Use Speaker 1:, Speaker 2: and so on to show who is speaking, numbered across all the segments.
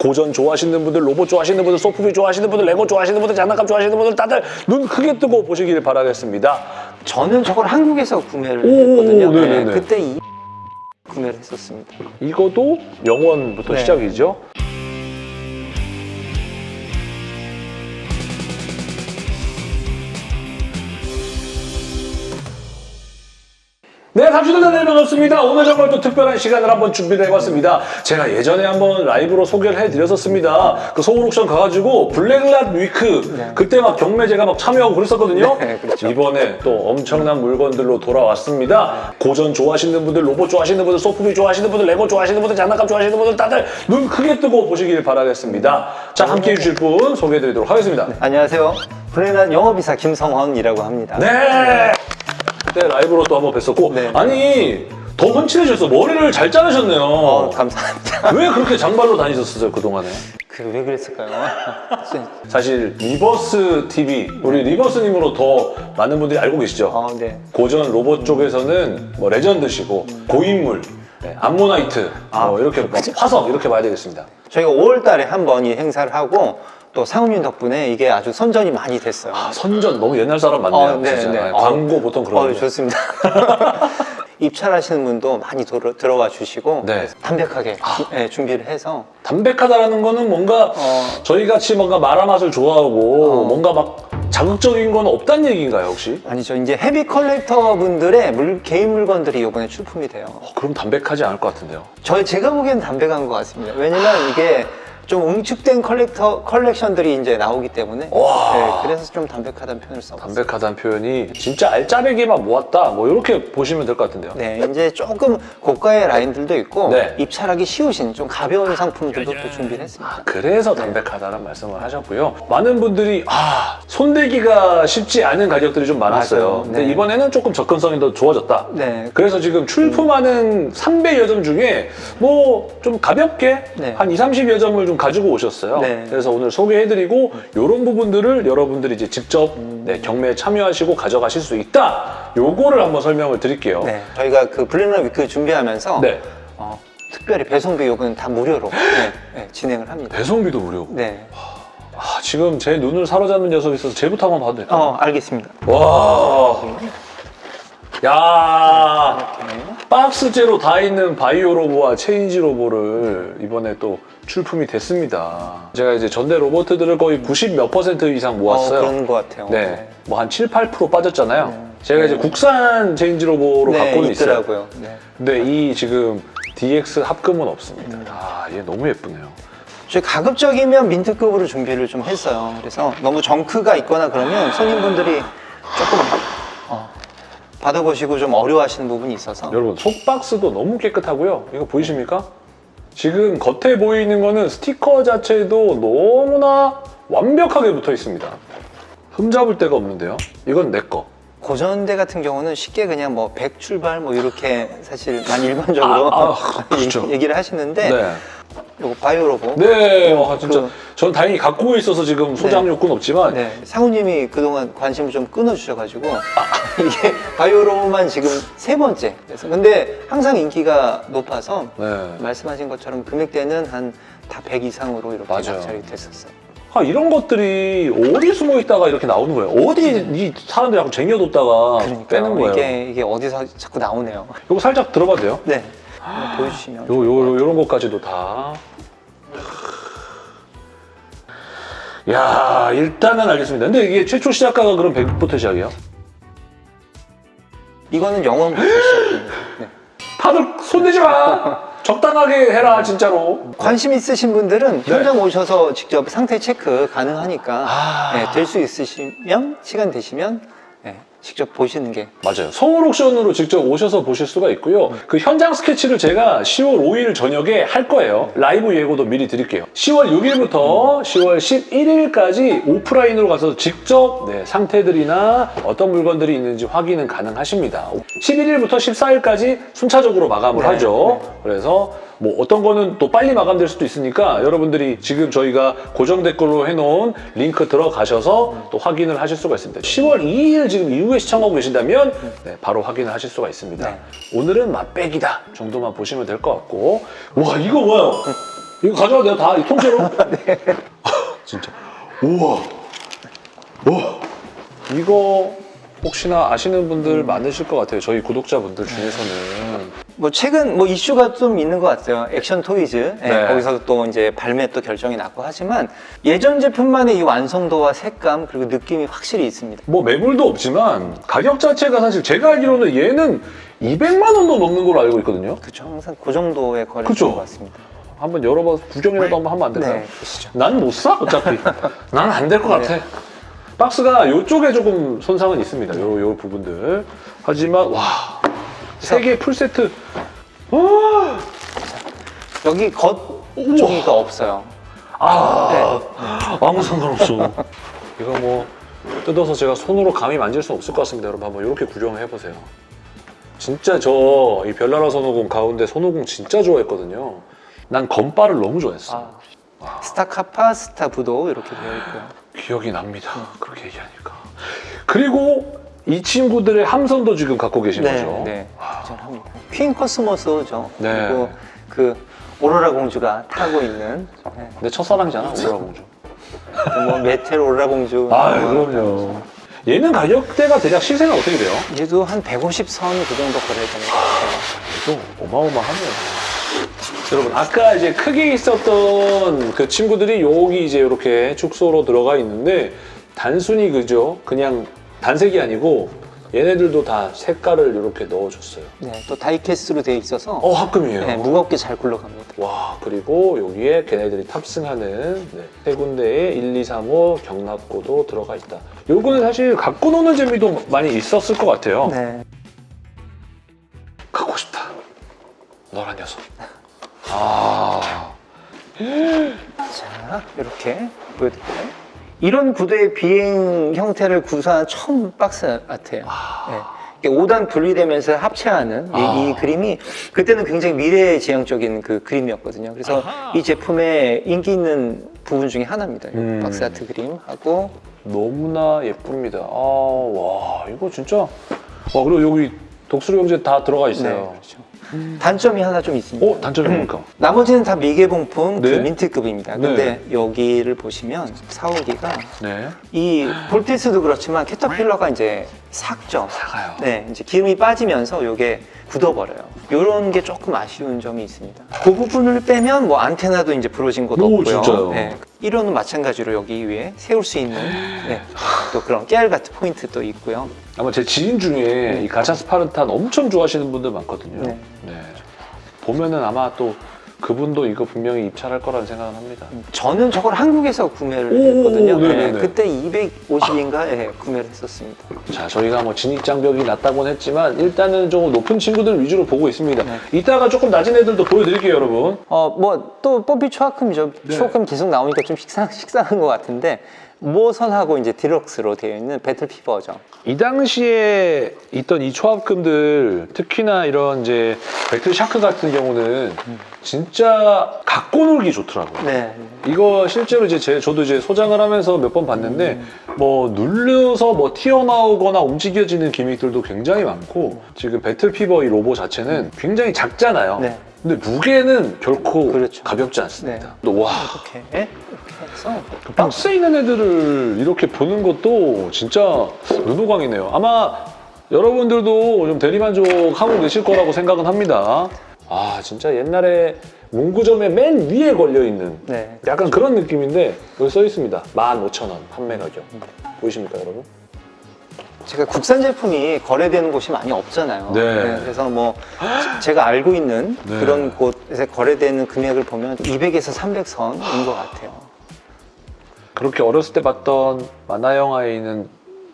Speaker 1: 고전 좋아하시는 분들, 로봇 좋아하시는 분들, 소프비 좋아하시는 분들, 레고 좋아하시는 분들, 장난감 좋아하시는 분들 다들 눈 크게 뜨고 보시길 바라겠습니다.
Speaker 2: 저는 저걸 한국에서 구매를
Speaker 1: 오,
Speaker 2: 했거든요.
Speaker 1: 네네네.
Speaker 2: 네, 그때 이 구매를 했었습니다.
Speaker 1: 이거도 영원부터
Speaker 2: 네.
Speaker 1: 시작이죠. 네, 삼시도전 네 반갑습니다. 오늘 정말 또 특별한 시간을 한번 준비를 해봤습니다. 제가 예전에 한번 라이브로 소개를 해드렸었습니다. 그 서울 옥션 가가지고 블랙랏 위크
Speaker 2: 네.
Speaker 1: 그때 막 경매 제가 막 참여하고 그랬었거든요.
Speaker 2: 네, 그렇죠.
Speaker 1: 이번에 또 엄청난 물건들로 돌아왔습니다. 고전 좋아하시는 분들, 로봇 좋아하시는 분들, 소프비 좋아하시는 분들, 레고 좋아하시는 분들, 장난감 좋아하시는 분들 다들 눈 크게 뜨고 보시길 바라겠습니다. 자, 함께 해 주실 분 소개해드리도록 하겠습니다.
Speaker 2: 안녕하세요. 블랙란 영업이사 김성헌이라고 합니다.
Speaker 1: 네! 그때 라이브로 또 한번 뵀었고
Speaker 2: 네.
Speaker 1: 아니 더 훤칠해졌어. 머리를 잘 자르셨네요.
Speaker 2: 어, 감사합니다.
Speaker 1: 왜 그렇게 장발로 다니셨어요 그동안에?
Speaker 2: 그 왜 그랬을까요?
Speaker 1: 사실 리버스 TV 우리 리버스님으로 더 많은 분들이 알고 계시죠?
Speaker 2: 어, 네.
Speaker 1: 고전 로봇 쪽에서는 뭐 레전드시고 고인물, 네, 암모나이트 뭐 이렇게 뭐 화석 이렇게 봐야 되겠습니다.
Speaker 2: 저희가 5월 달에 한 번 이 행사를 하고 또 상훈님 덕분에 이게 아주 선전이 많이 됐어요.
Speaker 1: 아, 선전 너무 옛날 사람 맞네요.
Speaker 2: 어, 네,
Speaker 1: 진짜.
Speaker 2: 네.
Speaker 1: 네, 광고 보통 그런
Speaker 2: 어,
Speaker 1: 거.
Speaker 2: 좋습니다. 입찰하시는 분도 많이 들어, 들어와 주시고
Speaker 1: 네.
Speaker 2: 담백하게 주- 네, 준비를 해서
Speaker 1: 담백하다라는 거는 뭔가
Speaker 2: 어.
Speaker 1: 저희 같이 뭔가 마라맛을 좋아하고
Speaker 2: 어.
Speaker 1: 뭔가 막 자극적인 건 없다는 얘기인가요 혹시?
Speaker 2: 아니죠 이제 heavy collector 분들의 물, 개인 물건들이 이번에 출품이 돼요.
Speaker 1: 어, 그럼 담백하지 않을 것 같은데요.
Speaker 2: 저 제가 보기엔 담백한 것 같습니다. 왜냐면 이게 좀 응축된 collector 컬렉션들이 이제 나오기 때문에
Speaker 1: 와.
Speaker 2: 네, 그래서 좀 담백하다는 표현을 써봤어요.
Speaker 1: 담백하다는 표현이 진짜 알짜배기만 모았다 뭐 이렇게 보시면 될 것 같은데요.
Speaker 2: 네, 이제 조금 고가의 라인들도 있고
Speaker 1: 네.
Speaker 2: 입찰하기 쉬우신 좀 가벼운 상품들도 또 준비를 했습니다.
Speaker 1: 아, 그래서 담백하다는 말씀을 하셨고요. 많은 분들이 아 손대기가 쉽지 않은 가격들이 좀 많았어요. 근데
Speaker 2: 네.
Speaker 1: 이번에는 조금 접근성이 더 좋아졌다.
Speaker 2: 네,
Speaker 1: 그래서 지금 출품하는 300여 점 중에 뭐 좀 가볍게
Speaker 2: 네.
Speaker 1: 한 2, 30여 점을 좀 가지고 오셨어요.
Speaker 2: 네.
Speaker 1: 그래서 오늘 소개해드리고 이런 부분들을 여러분들이 이제 직접
Speaker 2: 음.
Speaker 1: 네, 경매에 참여하시고 가져가실 수 있다. 요거를 한번 설명을 드릴게요.
Speaker 2: 네, 저희가 그 블랙라 위크 준비하면서
Speaker 1: 네.
Speaker 2: 어, 특별히 배송비 요금은 다 무료로 네, 네, 진행을 합니다.
Speaker 1: 배송비도 무료.
Speaker 2: 네,
Speaker 1: 아, 지금 제 눈을 사로잡는 녀석이 있어서 쟤부터 한번 봐도 될까요?
Speaker 2: 어, 알겠습니다.
Speaker 1: 와. 야.
Speaker 2: 네.
Speaker 1: 박스째로 다 있는 바이오 로보와 체인지 로보를 이번에 또 출품이 됐습니다. 제가 이제 전대 로봇들을 거의 90 몇 퍼센트 이상
Speaker 2: 어,
Speaker 1: 모았어요.
Speaker 2: 그런 것 같아요.
Speaker 1: 네. 뭐 한 7, 8% 빠졌잖아요.
Speaker 2: 네.
Speaker 1: 제가 이제
Speaker 2: 네.
Speaker 1: 국산 체인지 로보로
Speaker 2: 네,
Speaker 1: 갖고는 있어요.
Speaker 2: 있더라고요. 네.
Speaker 1: 근데 이 지금 DX 합금은 없습니다.
Speaker 2: 음.
Speaker 1: 아, 얘 너무 예쁘네요.
Speaker 2: 저희 가급적이면 mint급으로 준비를 좀 했어요. 그래서 너무 junk가 있거나 그러면 손님분들이 조금 어, 받아보시고 좀 어려워하시는 부분이 있어서
Speaker 1: 여러분 속박스도 너무 깨끗하고요. 이거 보이십니까? 지금 겉에 보이는 거는 스티커 자체도 너무나 완벽하게 붙어 있습니다. 흠잡을 데가 없는데요. 이건 내 거.
Speaker 2: 고전대 같은 경우는 쉽게 그냥 뭐 100 출발 뭐 이렇게 사실 많이 일반적으로
Speaker 1: 아, 아, 그렇죠.
Speaker 2: 얘기- 얘기를 하시는데
Speaker 1: 네.
Speaker 2: 요거 바이오 로보
Speaker 1: 네, 아, 진짜.
Speaker 2: 그-
Speaker 1: 전 다행히 갖고 있어서 지금 소장
Speaker 2: 네.
Speaker 1: 욕구는 없지만
Speaker 2: 네, 상우님이 그동안 관심을 좀 끊어주셔가지고 이게 바이오 로보만 지금 세 번째 그래서 근데 항상 인기가 높아서
Speaker 1: 네.
Speaker 2: 말씀하신 것처럼 금액대는 한 다 100 이상으로 이렇게
Speaker 1: 맞아요.
Speaker 2: 낙찰이 됐었어요.
Speaker 1: 아, 이런 것들이 어디 숨어 있다가 이렇게 나오는 거예요. 어디 이 사람들이 자꾸 쟁여뒀다가
Speaker 2: 그러니까
Speaker 1: 빼는 거예요.
Speaker 2: 이게 이게 어디서 자꾸 나오네요.
Speaker 1: 이거 살짝 들어봐도 돼요?
Speaker 2: 네, 보여주시면.
Speaker 1: 요, 요, 요, 요런 것까지도 다. 야 일단은 알겠습니다. 근데 이게 최초 시작가가 그럼 100부터 시작이에요?
Speaker 2: 이거는 시작입니다. 네.
Speaker 1: 다들 손대지 마! 적당하게 해라, 진짜로.
Speaker 2: 관심 있으신 분들은
Speaker 1: 네.
Speaker 2: 현장 오셔서 직접 상태 체크 가능하니까
Speaker 1: 아.
Speaker 2: 네, 될수 있으시면 시간 되시면 네, 직접 보시는 게
Speaker 1: 맞아요. 서울 옥션으로 직접 오셔서 보실 수가 있고요. 그 현장 스케치를 제가 10월 5일 저녁에 할 거예요. 라이브 예고도 미리 드릴게요. 10월 6일부터 10월 11일까지 오프라인으로 가서 직접 네, 상태들이나 어떤 물건들이 있는지 확인은 가능하십니다. 11일부터 14일까지 순차적으로 마감을
Speaker 2: 네,
Speaker 1: 하죠. 그래서 뭐 어떤 거는 또 빨리 마감될 수도 있으니까 여러분들이 지금 저희가 고정 댓글로 해놓은 링크 들어가셔서 또 확인을 하실 수가 있습니다. 10월 2일 지금 이후에 시청하고 계신다면 네, 바로 확인을 하실 수가 있습니다.
Speaker 2: 네.
Speaker 1: 오늘은 맛배기다 정도만 보시면 될 것 같고 와 이거 뭐야? 이거 가져와 내가 다이 통째로. 진짜. 우와. 우와. 이거 혹시나 아시는 분들 많으실 것 같아요. 저희 구독자분들 중에서는.
Speaker 2: 뭐 최근 뭐 이슈가 좀 있는 것 같아요. 액션 토이즈 예,
Speaker 1: 네.
Speaker 2: 거기서 또 이제 발매 또 결정이 났고 하지만 예전 제품만의 이 완성도와 색감 그리고 느낌이 확실히 있습니다.
Speaker 1: 뭐 매물도 없지만 가격 자체가 사실 제가 알기로는 얘는 200만 원도 넘는 걸로 알고 있거든요.
Speaker 2: 그렇죠. 항상 그 정도의
Speaker 1: 그쵸?
Speaker 2: 것 같습니다.
Speaker 1: 한번 열어봐서 구경이라도 한번 하면 안 될까요?
Speaker 2: 네.
Speaker 1: 난 못 사, 어차피. 난 안 될 것 같아.
Speaker 2: 네.
Speaker 1: 박스가 이쪽에 조금 손상은 있습니다. 요, 요 부분들. 하지만, 와. 세개 풀세트. 와.
Speaker 2: 여기 겉 종이가 없어요.
Speaker 1: 아, 아무 상관없어. 이거 뭐, 뜯어서 제가 손으로 감히 만질 수는 없을 것 같습니다. 여러분, 한번 이렇게 구경을 해보세요. 진짜 저 이 별나라 손오공 가운데 손오공 진짜 좋아했거든요. 난 건바를 너무 좋아했어.
Speaker 2: 아, 스타카파, 스타부도 이렇게 되어 있고요.
Speaker 1: 기억이 납니다. 그렇게 얘기하니까. 그리고 이 친구들의 함선도 지금 갖고 계신 거죠.
Speaker 2: 네, 합니다. 퀸 코스모스죠.
Speaker 1: 네.
Speaker 2: 그리고 그 오로라 공주가 타고 있는 네.
Speaker 1: 내 첫사랑이잖아, 오라 공주.
Speaker 2: 뭐 메텔 오로라 공주.
Speaker 1: 아,
Speaker 2: 뭐
Speaker 1: 그럼요. 얘는 가격대가 대략 시세가 어떻게 돼요?
Speaker 2: 얘도 한 150선 그 정도 거래되는 것 같아요.
Speaker 1: 또 어마어마하네요. 여러분 아까 이제 크게 있었던 그 친구들이 여기 이제 이렇게 축소로 들어가 있는데 단순히 그죠? 그냥 단색이 아니고 얘네들도 다 색깔을 이렇게 넣어줬어요.
Speaker 2: 네, 또 다이캐스트로 되어 있어서
Speaker 1: 어 합금이에요.
Speaker 2: 네, 무겁게 잘 굴러갑니다.
Speaker 1: 와 그리고 여기에 걔네들이 탑승하는 네, 세 군데에 1, 2, 3, 5 경납고도 들어가 있다. 요거는 사실 갖고 노는 재미도 많이 있었을 것 같아요.
Speaker 2: 네.
Speaker 1: 갖고 싶다. 너란 녀석. 아
Speaker 2: 자, 이렇게 보여드릴까요? 이런 구도의 비행 형태를 구사한 처음 박스 아트예요. 네. 5단 분리되면서 합체하는 이,
Speaker 1: 아.
Speaker 2: 이 그림이 그때는 굉장히 미래지향적인 그 그림이었거든요. 그래서 이 제품의 인기 있는 부분 중에 하나입니다. 이
Speaker 1: 음.
Speaker 2: 박스 아트 그림하고
Speaker 1: 너무나 예쁩니다. 아 와 이거 진짜. 와 그리고 여기 독수리 형제 다 들어가
Speaker 2: 네,
Speaker 1: 있어요.
Speaker 2: 그렇죠. 단점이 하나 좀 있습니다.
Speaker 1: 어 단점이 뭡니까?
Speaker 2: 나머지는 다 미개봉품
Speaker 1: 네.
Speaker 2: 그 민트급입니다. 근데 여기를 보시면 사오기가
Speaker 1: 네.
Speaker 2: 이 볼티스도 그렇지만 캐터필러가 이제 삭죠.
Speaker 1: 사가요.
Speaker 2: 네, 이제 기름이 빠지면서 이게 굳어버려요. 이런 게 조금 아쉬운 점이 있습니다. 그 부분을 빼면 뭐 안테나도 이제 부러진 것도
Speaker 1: 오,
Speaker 2: 없고요.
Speaker 1: 진짜요?
Speaker 2: 네, 1호는 마찬가지로 여기 위에 세울 수 있는 네, 또 그런 깨알 같은 포인트도 있고요.
Speaker 1: 아마 제 지인 중에 이 가차 스파르탄 엄청 좋아하시는 분들 많거든요.
Speaker 2: 네.
Speaker 1: 네. 보면은 아마 또 그분도 이거 분명히 입찰할 거라는 생각은 합니다.
Speaker 2: 저는 저걸 한국에서 구매를
Speaker 1: 오,
Speaker 2: 했거든요. 네,
Speaker 1: 네네네.
Speaker 2: 그때 250인가 구매를 했었습니다.
Speaker 1: 자, 저희가 뭐 진입 장벽이 낮다고는 했지만 일단은 조금 높은 친구들 위주로 보고 있습니다.
Speaker 2: 네.
Speaker 1: 이따가 조금 낮은 애들도 보여드릴게요, 여러분.
Speaker 2: 어, 뭐, 또, 뽀삐 초합금이죠.
Speaker 1: 네.
Speaker 2: 초합금 계속 나오니까 좀 식상, 식상한 것 같은데, 모선하고 이제 디럭스로 되어 있는 배틀 피버죠.
Speaker 1: 이 당시에 있던 이 초합금들 특히나 이런 이제 배틀 샤크 같은 경우는 진짜 갖고 놀기 좋더라고요.
Speaker 2: 네.
Speaker 1: 이거 실제로 이제 제, 저도 이제 소장을 하면서 몇 번 봤는데 뭐 눌려서 뭐 튀어나오거나 움직여지는 gimmick들도 굉장히 많고 지금 배틀 피버 이 로보 자체는 굉장히 작잖아요.
Speaker 2: 네.
Speaker 1: 근데 무게는 결코
Speaker 2: 그렇죠.
Speaker 1: 가볍지 않습니다. 또 와.
Speaker 2: 이렇게, 해서.
Speaker 1: 그 박스에 있는 애들을 이렇게 보는 것도 진짜 눈호강이네요. 아마 여러분들도 좀 대리만족하고 계실 거라고 생각은 합니다. 아, 진짜 옛날에 문구점에 맨 위에 걸려있는
Speaker 2: 네.
Speaker 1: 약간 그런 느낌인데 여기 써 있습니다. 15,000원 판매 가격. 보이십니까, 여러분?
Speaker 2: 제가 국산 제품이 거래되는 곳이 많이 없잖아요.
Speaker 1: 네.
Speaker 2: 그래서 뭐, 제가 알고 있는
Speaker 1: 네.
Speaker 2: 그런 곳에서 거래되는 금액을 보면 200에서 300선인 것 같아요.
Speaker 1: 그렇게 어렸을 때 봤던 만화 영화에 있는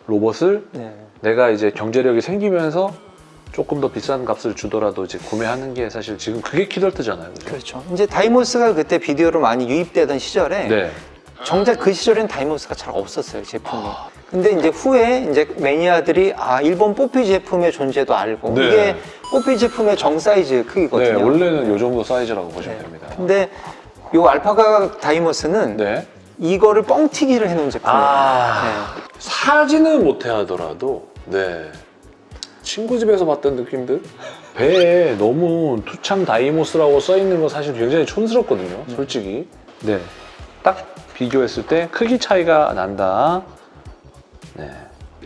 Speaker 1: 로봇을
Speaker 2: 네.
Speaker 1: 내가 이제 경제력이 생기면서 조금 더 비싼 값을 주더라도 이제 구매하는 게 사실 지금 그게 키덜트잖아요. 그죠?
Speaker 2: 그렇죠. 이제 다이모스가 그때 비디오로 많이 유입되던 시절에
Speaker 1: 네.
Speaker 2: 정작 그 시절엔 다이모스가 잘 없었어요 제품이.
Speaker 1: 아.
Speaker 2: 근데 이제 후에 이제 매니아들이 아 일본 뽀삐 제품의 존재도 알고
Speaker 1: 네.
Speaker 2: 이게 뽀삐 제품의 정 사이즈
Speaker 1: 네,
Speaker 2: 크기거든요.
Speaker 1: 원래는 이 정도 사이즈라고 보시면
Speaker 2: 네.
Speaker 1: 됩니다.
Speaker 2: 근데 요 알파카 다이모스는
Speaker 1: 네.
Speaker 2: 이거를 뻥튀기를 해놓은 제품이에요.
Speaker 1: 아, 사지는 못해 하더라도, 네. 친구 집에서 봤던 느낌들? 배에 너무 투장 다이모스라고 써 있는 건 사실 굉장히 촌스럽거든요. 솔직히. 네. 딱 비교했을 때 크기 차이가 난다. 네.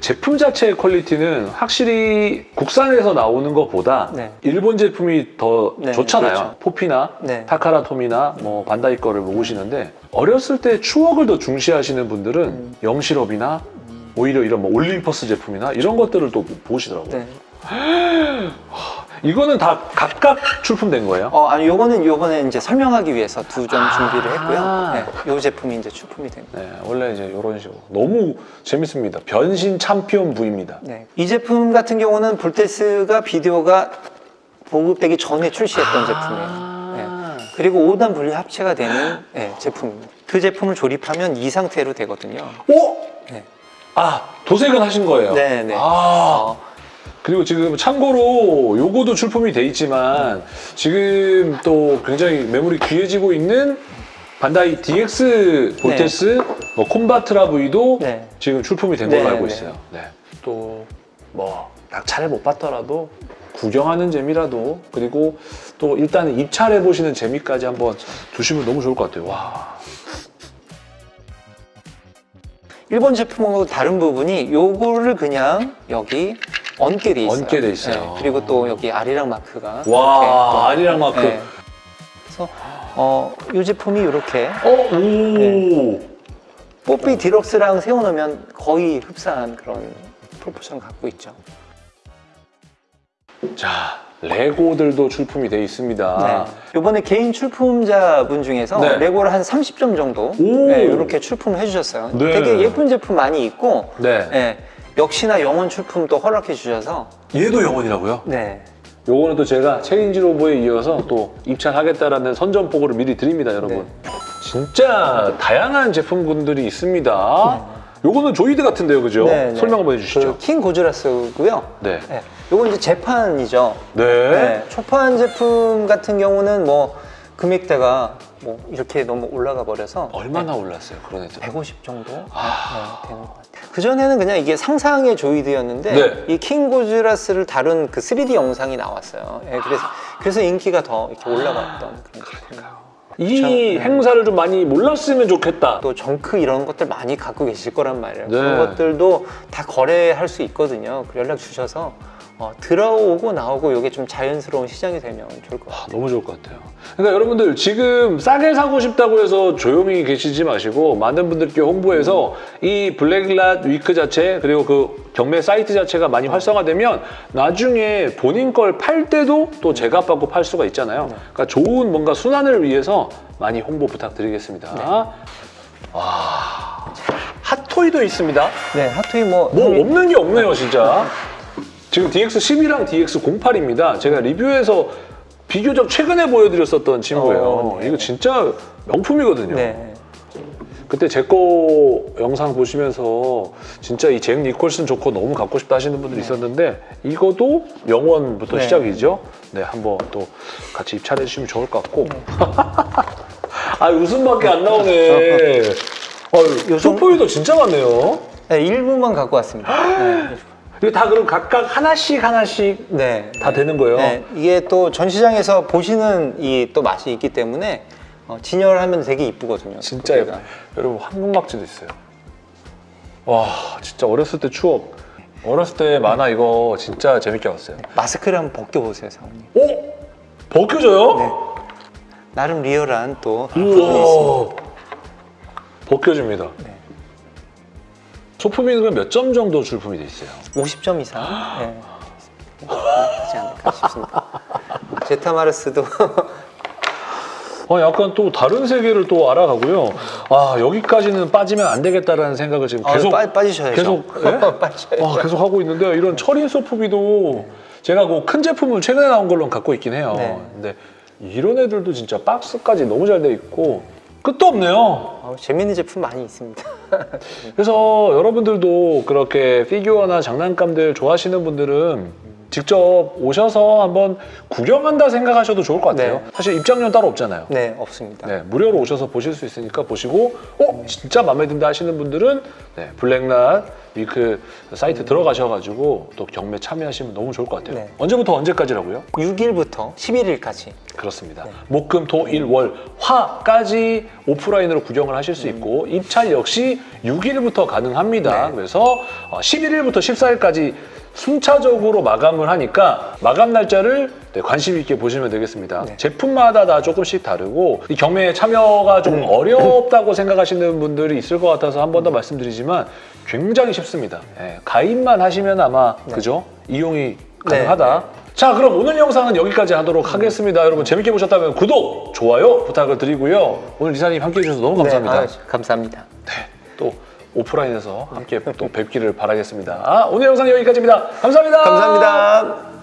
Speaker 1: 제품 자체의 퀄리티는 확실히 국산에서 나오는 것보다
Speaker 2: 네.
Speaker 1: 일본 제품이 더
Speaker 2: 네,
Speaker 1: 좋잖아요.
Speaker 2: 그렇죠.
Speaker 1: 포피나
Speaker 2: 네.
Speaker 1: 타카라토미나 뭐 반다이 거를 모으시는데 어렸을 때 추억을 더 중시하시는 분들은
Speaker 2: 음.
Speaker 1: 영실업이나 오히려 이런 뭐 올림퍼스 제품이나 이런 것들을 또 보시더라고요.
Speaker 2: 네.
Speaker 1: 이거는 다 각각 출품된 거예요?
Speaker 2: 어, 아니 요거는 요번에 이제 설명하기 위해서 두점
Speaker 1: 아.
Speaker 2: 준비를 했고요. 네, 요 제품이 이제 출품이 됩니다.
Speaker 1: 네, 원래 이제 이런 식으로 너무 재밌습니다. 변신 챔피언 V입니다.
Speaker 2: 네. 이 제품 같은 경우는 볼테스가 비디오가 보급되기 전에 출시했던 제품이에요. 네.
Speaker 1: 아,
Speaker 2: 그리고 5단 분리 합체가 되는 네, 제품입니다. 그 제품을 조립하면 이 상태로 되거든요.
Speaker 1: 오!
Speaker 2: 네.
Speaker 1: 아, 도색은 하신 거예요?
Speaker 2: 네, 네.
Speaker 1: 아, 그리고 지금 참고로 요거도 출품이 돼 있지만 지금 또 굉장히 매물이 귀해지고 있는 반다이 DX 볼테스 뭐 콤바트라 V도
Speaker 2: 네.
Speaker 1: 지금 출품이 된 걸로
Speaker 2: 네,
Speaker 1: 알고
Speaker 2: 네.
Speaker 1: 있어요. 네. 또 뭐 낙찰을 못 받더라도 구경하는 재미라도 그리고 또 일단 입찰해 보시는 재미까지 한번 두시면 너무 좋을 것 같아요. 와.
Speaker 2: 일본 제품하고 다른 부분이 요거를 그냥 여기 얹게 돼 있어요.
Speaker 1: 얹게 돼 있어요.
Speaker 2: 네, 그리고 또 여기 아리랑 마크가
Speaker 1: 와, 아리랑 마크.
Speaker 2: 네. 그래서 어, 이 제품이 이렇게
Speaker 1: 어, 오.
Speaker 2: 네. 뽀삐 디럭스랑 세워놓으면 거의 흡사한 그런 proportion 갖고 있죠.
Speaker 1: 자, 레고들도 출품이 돼 있습니다.
Speaker 2: 네. 이번에 개인 출품자분 중에서
Speaker 1: 네.
Speaker 2: 레고를 한 30점 정도
Speaker 1: 오.
Speaker 2: 네, 이렇게 출품을 해주셨어요.
Speaker 1: 네.
Speaker 2: 되게 예쁜 제품 많이 있고
Speaker 1: 네.
Speaker 2: 네, 역시나 영원 출품도 허락해 주셔서
Speaker 1: 얘도 영원이라고요?
Speaker 2: 네.
Speaker 1: 요거는 또 제가 체인지 로보에 이어서 또 입찰하겠다라는 선전포고를 미리 드립니다, 여러분. 진짜 다양한 제품군들이 있습니다. 요거는 조이드 같은데요, 그죠?
Speaker 2: 네, 네.
Speaker 1: 설명 한번 해주시죠.
Speaker 2: 그 킹 고즈라스고요.
Speaker 1: 네.
Speaker 2: 네. 요건 이제 재판이죠.
Speaker 1: 네.
Speaker 2: 네. 초판 제품 같은 경우는 뭐 금액대가 뭐 이렇게 너무 올라가 버려서
Speaker 1: 얼마나 올랐어요, 그런 애들?
Speaker 2: 150 정도
Speaker 1: 아.
Speaker 2: 네, 되는 것 같아요. 그 전에는 그냥 이게 상상의 조이드였는데
Speaker 1: 네.
Speaker 2: 이 킹고즈라스를 다룬 그 3D 영상이 나왔어요. 예, 그래서 그래서 인기가 더 이렇게 올라갔던 그런 제품이에요.
Speaker 1: 이
Speaker 2: 네.
Speaker 1: 행사를 좀 많이 몰랐으면 좋겠다.
Speaker 2: 또 정크 이런 것들 많이 갖고 계실 거란 말이에요.
Speaker 1: 네.
Speaker 2: 그런 것들도 다 거래할 수 있거든요. 그 연락 주셔서 어, 들어오고 나오고 이게 좀 자연스러운 시장이 되면 좋을 것 같아요.
Speaker 1: 아, 너무 좋을 것 같아요. 그러니까 여러분들 지금 싸게 사고 싶다고 해서 조용히 계시지 마시고 많은 분들께 홍보해서 이 블랙랏 위크 자체 그리고 그 경매 사이트 자체가 많이 활성화되면 나중에 본인 걸 팔 때도 또 제값 받고 팔 수가 있잖아요. 그러니까 좋은 뭔가 순환을 위해서 많이 홍보 부탁드리겠습니다. 와, 핫토이도 있습니다.
Speaker 2: 네, 핫토이 뭐,
Speaker 1: 뭐 없는 게 없네요, 진짜. 지금 DX12랑 DX08입니다. 제가 리뷰에서 비교적 최근에 보여드렸었던 친구예요.
Speaker 2: 어, 네.
Speaker 1: 이거 진짜 명품이거든요.
Speaker 2: 네.
Speaker 1: 그때 제 거 영상 보시면서 진짜 이 잭 니콜슨 조커 너무 갖고 싶다 하시는 분들이 있었는데 이것도 영원부터
Speaker 2: 네.
Speaker 1: 시작이죠. 네, 한번 또 같이 입찰해 주시면 좋을 것 같고.
Speaker 2: 네.
Speaker 1: 아, 웃음밖에 안 나오네. 어,
Speaker 2: 요즘-
Speaker 1: 소포이도 진짜 많네요.
Speaker 2: 네, 일부만 갖고 왔습니다. 네.
Speaker 1: 다 그럼 각각 하나씩 하나씩
Speaker 2: 네.
Speaker 1: 다 되는 거예요?
Speaker 2: 네, 이게 또 전시장에서 보시는 이 또 맛이 있기 때문에 어, 진열하면 되게 이쁘거든요.
Speaker 1: 진짜
Speaker 2: 고기가.
Speaker 1: 예뻐요. 여러분 황금박쥐도 있어요. 와 진짜 어렸을 때 추억. 어렸을 때 만화 이거 진짜 재밌게 봤어요.
Speaker 2: 마스크를 한번 벗겨보세요, 사모님.
Speaker 1: 오 벗겨져요?
Speaker 2: 네. 나름 리얼한 또 부분이 있습니다.
Speaker 1: 벗겨집니다.
Speaker 2: 네.
Speaker 1: 소품이 그럼 몇 점 정도 출품이 돼 있어요?
Speaker 2: 50점 이상 네. 하지 않을까 싶습니다. 제타마르스도
Speaker 1: 어, 약간 또 다른 세계를 또 알아가고요. 아 여기까지는 빠지면 안 되겠다라는 생각을 지금
Speaker 2: 아,
Speaker 1: 계속
Speaker 2: 빠, 빠지셔야죠.
Speaker 1: 계속 예?
Speaker 2: 빠지셔야죠.
Speaker 1: 아, 계속 하고 있는데 이런 철인 소프비도 제가 그큰 제품을 최근에 나온 걸로 갖고 있긴 해요.
Speaker 2: 네.
Speaker 1: 근데 이런 애들도 진짜 박스까지 너무 잘 돼 있고 끝도 없네요.
Speaker 2: 어, 재밌는 제품 많이 있습니다.
Speaker 1: 그래서 여러분들도 그렇게 피규어나 장난감들 좋아하시는 분들은 직접 오셔서 한번 구경한다 생각하셔도 좋을 것 같아요.
Speaker 2: 네.
Speaker 1: 사실 입장료 따로 없잖아요.
Speaker 2: 네, 없습니다.
Speaker 1: 네, 무료로 오셔서 보실 수 있으니까 보시고 어 진짜 마음에 든다 하시는 분들은 네, 블랙낫 위크 사이트 들어가셔가지고 또 경매 참여하시면 너무 좋을 것 같아요.
Speaker 2: 네.
Speaker 1: 언제부터 언제까지라고요?
Speaker 2: 6일부터 11일까지.
Speaker 1: 그렇습니다. 목, 금, 토, 일, 월, 화까지 오프라인으로 구경을 하실 수 있고 입찰 역시 6일부터 가능합니다.
Speaker 2: 네.
Speaker 1: 그래서 어, 11일부터 14일까지 순차적으로 마감을 하니까 마감 날짜를 네, 관심 있게 보시면 되겠습니다.
Speaker 2: 네.
Speaker 1: 제품마다 다 조금씩 다르고 이 경매에 참여가 좀 어렵다고 생각하시는 분들이 있을 것 같아서 한 번 더 말씀드리지만 굉장히 쉽습니다. 예, 가입만 하시면 아마 그죠 이용이 가능하다.
Speaker 2: 네.
Speaker 1: 자 그럼 오늘 영상은 여기까지 하도록 하겠습니다. 여러분 재밌게 보셨다면 구독, 좋아요 부탁을 드리고요. 오늘 리사님 함께해 주셔서 너무 감사합니다.
Speaker 2: 네, 아, 감사합니다.
Speaker 1: 또 오프라인에서 함께 또 뵙기를 바라겠습니다. 아, 오늘 영상 여기까지입니다. 감사합니다.
Speaker 2: 감사합니다.